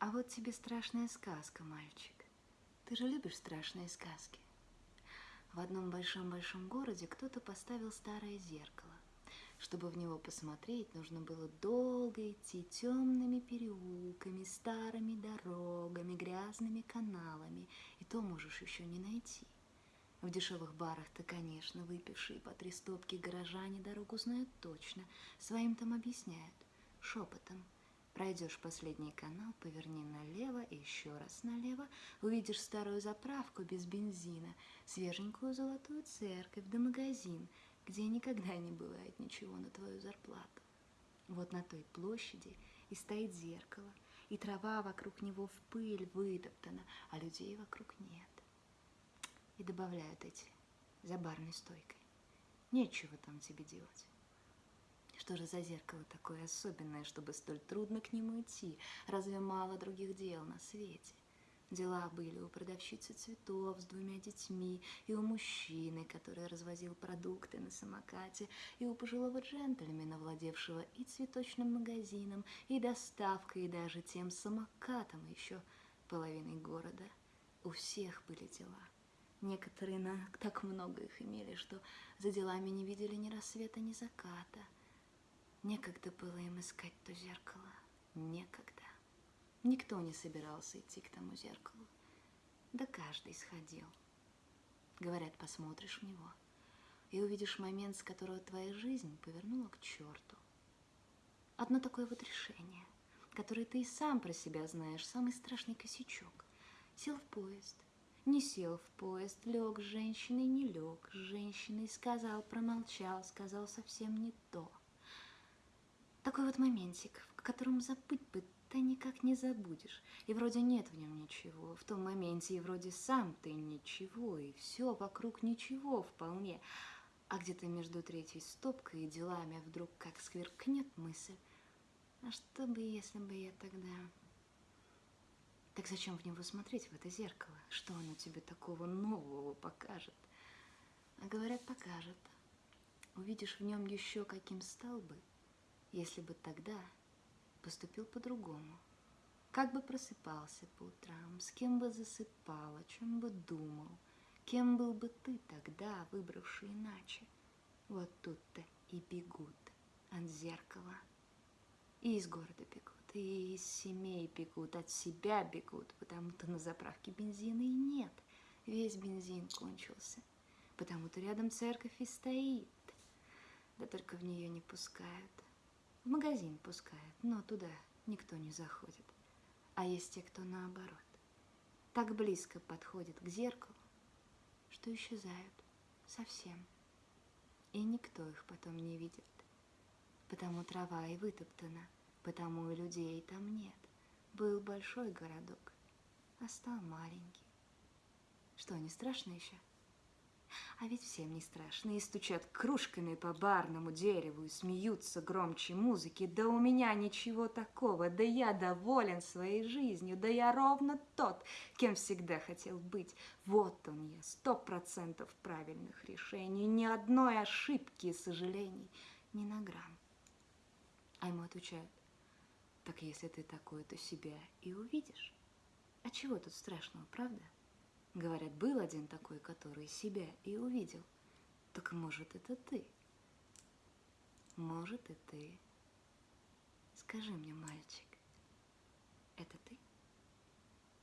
А вот тебе страшная сказка, мальчик. Ты же любишь страшные сказки. В одном большом-большом городе кто-то поставил старое зеркало. Чтобы в него посмотреть, нужно было долго идти темными переулками, старыми дорогами, грязными каналами, и то можешь еще не найти. В дешевых барах-то, конечно, выпившие по три стопки горожане дорогу знают точно, своим там объясняют, шепотом. Пройдешь последний канал, поверни налево и еще раз налево, увидишь старую заправку без бензина, свеженькую золотую церковь да магазин – где никогда не бывает ничего на твою зарплату. Вот на той площади и стоит зеркало, и трава вокруг него в пыль вытоптана, а людей вокруг нет. И добавляют эти за барной стойкой. Нечего там тебе делать. Что же за зеркало такое особенное, чтобы столь трудно к нему идти? Разве мало других дел на свете? Дела были у продавщицы цветов с двумя детьми, и у мужчины, который развозил продукты на самокате, и у пожилого джентльмена, владевшего и цветочным магазином, и доставкой, и даже тем самокатом еще половиной города. У всех были дела. Некоторые на так много их имели, что за делами не видели ни рассвета, ни заката. Некогда было им искать то зеркало. Некогда. Никто не собирался идти к тому зеркалу. Да каждый сходил. Говорят, посмотришь в него и увидишь момент, с которого твоя жизнь повернула к черту. Одно такое вот решение, которое ты и сам про себя знаешь, самый страшный косячок. Сел в поезд, не сел в поезд, лег с женщиной, не лег с женщиной, сказал, промолчал, сказал совсем не то. Такой вот моментик, в котором забыть бы ты никак не забудешь. И вроде нет в нем ничего, в том моменте и вроде сам ты ничего, и все вокруг ничего вполне. А где-то между третьей стопкой и делами вдруг как скверкнет мысль. А что бы, если бы я тогда... Так зачем в него смотреть, в это зеркало? Что оно тебе такого нового покажет? А говорят, покажет. Увидишь в нем еще каким стал бы, если бы тогда поступил по-другому. Как бы просыпался по утрам, с кем бы засыпал, о чем бы думал, кем был бы ты тогда, выбравший иначе. Вот тут-то и бегут от зеркала. И из города бегут, и из семей бегут, от себя бегут, потому-то на заправке бензина и нет. Весь бензин кончился, потому-то рядом церковь и стоит. Да только в нее не пускают. В магазин пускают, но туда никто не заходит. А есть те, кто наоборот. Так близко подходит к зеркалу, что исчезают совсем. И никто их потом не видит. Потому трава и вытоптана, потому и людей там нет. Был большой городок, а стал маленький. Что, не страшно еще? А ведь всем не страшно, и стучат кружками по барному дереву, и смеются громче музыки. Да у меня ничего такого, да я доволен своей жизнью, да я ровно тот, кем всегда хотел быть. Вот он я, сто процентов правильных решений, ни одной ошибки и сожалений, ни на грамм. А ему отвечают, так если ты такой, то себя и увидишь. А чего тут страшного, правда? Говорят, был один такой, который себя и увидел. Так может, это ты? Может, и ты. Скажи мне, мальчик, это ты?